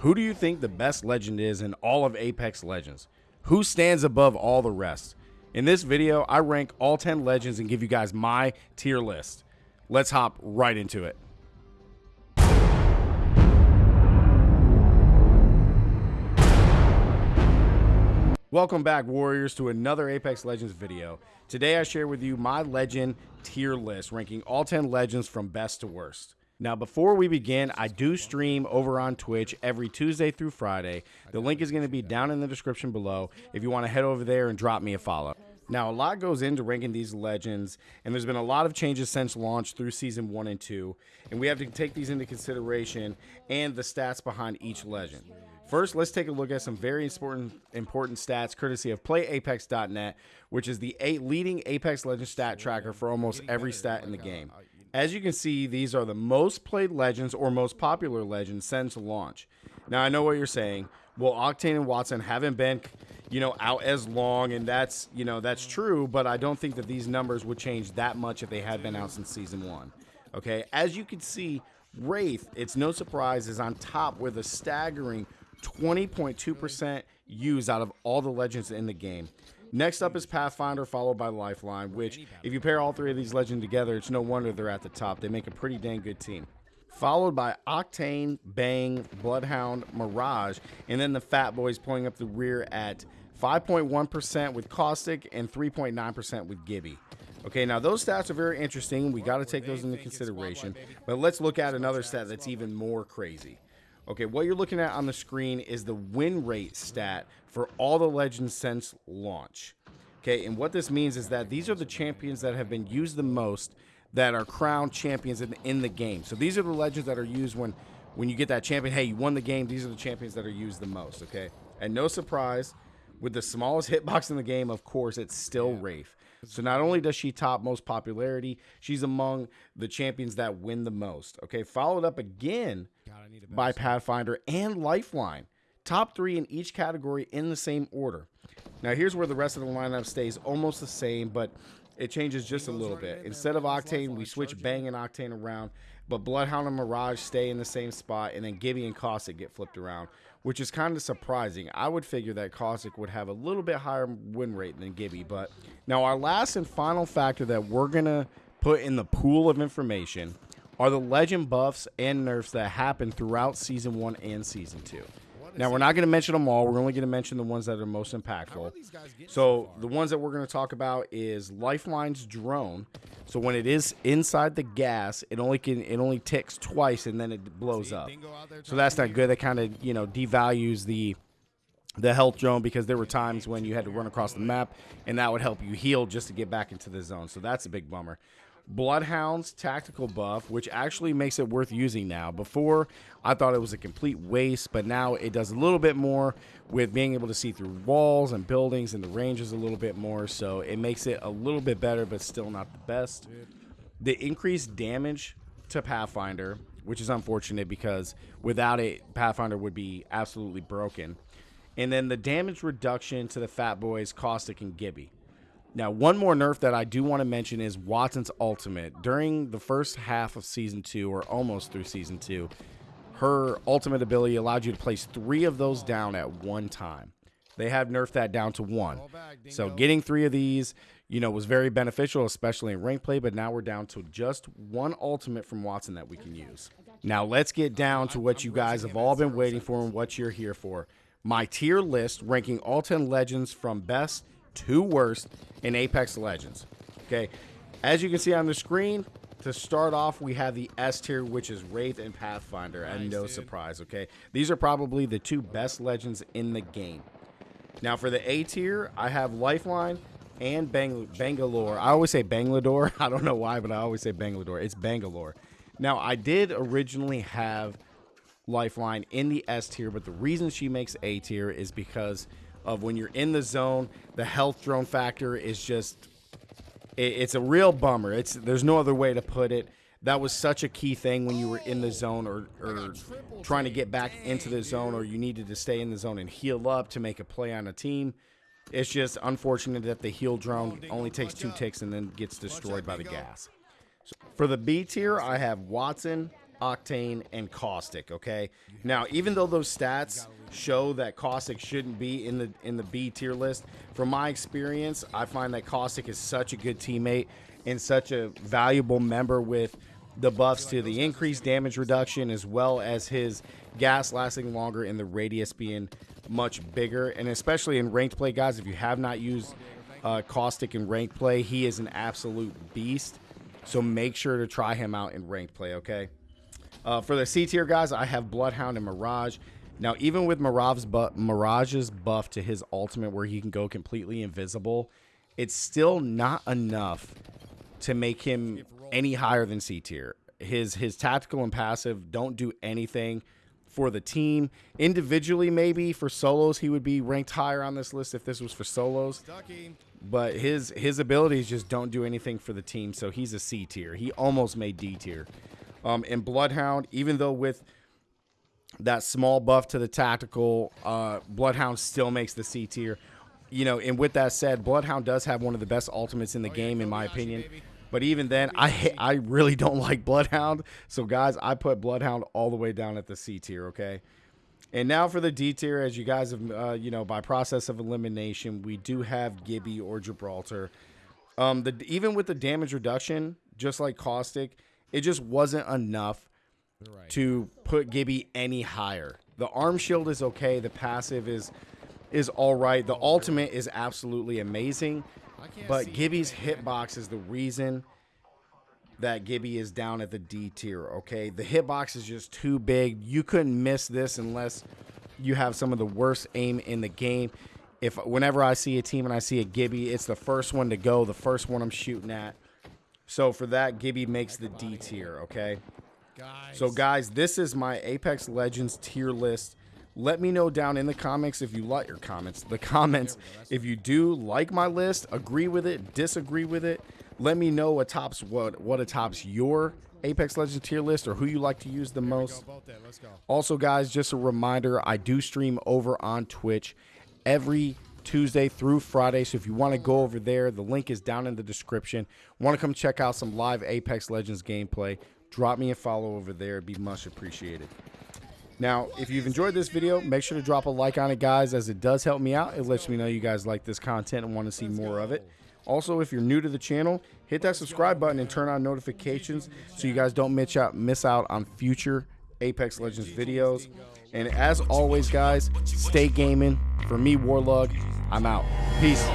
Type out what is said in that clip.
Who do you think the best legend is in all of Apex Legends? Who stands above all the rest? In this video, I rank all 10 legends and give you guys my tier list. Let's hop right into it. Welcome back, Warriors, to another Apex Legends video. Today, I share with you my legend tier list, ranking all 10 legends from best to worst. Now, before we begin, I do stream over on Twitch every Tuesday through Friday. The link is going to be down in the description below if you want to head over there and drop me a follow. Now, a lot goes into ranking these legends, and there's been a lot of changes since launch through season one and two, and we have to take these into consideration and the stats behind each legend. First, let's take a look at some very important important stats courtesy of PlayApex.net, which is the eight leading Apex Legends stat tracker for almost every stat in the game. As you can see, these are the most played legends or most popular legends since launch. Now, I know what you're saying. Well, Octane and Wattson haven't been, you know, out as long, and that's, you know, that's true, but I don't think that these numbers would change that much if they had been out since season one. Okay, as you can see, Wraith, it's no surprise, is on top with a staggering 20.2% use out of all the legends in the game. Next up is Pathfinder, followed by Lifeline, which, if you pair all three of these legends together, it's no wonder they're at the top. They make a pretty dang good team. Followed by Octane, Bang, Bloodhound, Mirage, and then the Fat Boys pulling up the rear at 5.1% with Caustic and 3.9% with Gibby. Okay, now those stats are very interesting. We got to take those into consideration. But let's look at another stat that's even more crazy. Okay, what you're looking at on the screen is the win rate stat for all the legends since launch. Okay, and what this means is that these are the champions that have been used the most that are crowned champions in, in the game. So these are the legends that are used when when you get that champion. Hey, you won the game. These are the champions that are used the most. Okay, and no surprise, with the smallest hitbox in the game, of course, it's still Wraith. So not only does she top most popularity, she's among the champions that win the most. Okay, followed up again by Pathfinder and Lifeline. Top three in each category in the same order. Now here's where the rest of the lineup stays almost the same, but it changes just a little bit. Instead of Octane, we switch Bang and Octane around, but Bloodhound and Mirage stay in the same spot, and then Gibby and Caustic get flipped around, which is kind of surprising. I would figure that Caustic would have a little bit higher win rate than Gibby, but now our last and final factor that we're going to put in the pool of information are the legend buffs and nerfs that happen throughout season one and season two. Now we're not going to mention them all. We're only going to mention the ones that are most impactful. So the ones that we're going to talk about is Lifeline's drone. So when it is inside the gas, it only can it only ticks twice and then it blows up. So that's not good. That kind of you know devalues the the health drone because there were times when you had to run across the map and that would help you heal just to get back into the zone. So that's a big bummer. Bloodhound's tactical buff, which actually makes it worth using now. Before, I thought it was a complete waste, but now it does a little bit more with being able to see through walls and buildings, and the range is a little bit more, so it makes it a little bit better, but still not the best. The increased damage to Pathfinder, which is unfortunate because without it, Pathfinder would be absolutely broken. And then the damage reduction to the Fat Boys, Caustic, and Gibby. Now, one more nerf that I do want to mention is Wattson's ultimate. During the first half of season two, or almost through season two, her ultimate ability allowed you to place three of those down at one time. They have nerfed that down to one. So getting three of these, you know, was very beneficial, especially in rank play, but now we're down to just one ultimate from Wattson that we can use. Now let's get down to what you guys have all been waiting for and what you're here for. My tier list ranking all 10 legends from best two worst in Apex Legends. Okay, as you can see on the screen, to start off, we have the S tier, which is Wraith and Pathfinder, nice, and no dude. surprise. Okay, these are probably the two best legends in the game. Now for the A tier, I have Lifeline and Bang Bangalore. I always say Bangalore. I don't know why, but I always say Bangalore. It's Bangalore. Now I did originally have Lifeline in the S tier, but the reason she makes A tier is because of when you're in the zone. The health drone factor is just it, it's a real bummer. It's there's no other way to put it. That was such a key thing when you were in the zone or, or trying to get back into the zone or you needed to stay in the zone and heal up to make a play on a team. It's just unfortunate that the heal drone only takes two ticks and then gets destroyed by the gas. So for the B tier, I have Wattson, Octane, and Caustic. Okay. Now, even though those stats show that Caustic shouldn't be in the in the B tier list, from my experience, I find that Caustic is such a good teammate and such a valuable member with the buffs to the increased damage reduction as well as his gas lasting longer and the radius being much bigger. And especially in ranked play, guys, if you have not used uh, Caustic in ranked play, he is an absolute beast. So make sure to try him out in ranked play, okay? Uh, for the C tier guys, I have Bloodhound and Mirage. Now, even with Mirage's, bu Mirage's buff to his ultimate where he can go completely invisible, it's still not enough to make him any higher than C tier. His his tactical and passive don't do anything for the team. Individually, maybe for solos, he would be ranked higher on this list if this was for solos. But his his abilities just don't do anything for the team, so he's a C tier. He almost made D tier. Um, and Bloodhound, even though with that small buff to the tactical, uh, Bloodhound still makes the C tier. You know, and with that said, Bloodhound does have one of the best ultimates in the game, in my opinion. But even then, I I really don't like Bloodhound. So guys, I put Bloodhound all the way down at the C tier. Okay. And now for the D tier, as you guys have, uh, you know, by process of elimination, we do have Gibby or Gibraltar. Um, the even with the damage reduction, just like Caustic, it just wasn't enough. To put Gibby any higher. The arm shield is okay. The passive is is all right. The ultimate is absolutely amazing. But Gibby's hitbox is the reason that Gibby is down at the D tier, okay? The hitbox is just too big. You couldn't miss this unless you have some of the worst aim in the game. If whenever I see a team and I see a Gibby, it's the first one to go, the first one I'm shooting at. So for that, Gibby makes the D tier, okay? So guys, this is my Apex Legends tier list let me know down in the comments if you like your comments, the comments, if you do like my list, agree with it, disagree with it. Let me know what tops what what tops your Apex Legends tier list or who you like to use the most. Also, guys, just a reminder, I do stream over on Twitch every Tuesday through Friday. So if you want to go over there, the link is down in the description. Want to come check out some live Apex Legends gameplay? Drop me a follow over there. It'd be much appreciated. Now, if you've enjoyed this video, make sure to drop a like on it, guys, as it does help me out. It lets me know you guys like this content and want to see more of it. Also, if you're new to the channel, hit that subscribe button and turn on notifications so you guys don't miss out, miss out on future Apex Legends videos. And as always, guys, stay gaming. For me, Warlug, I'm out. Peace.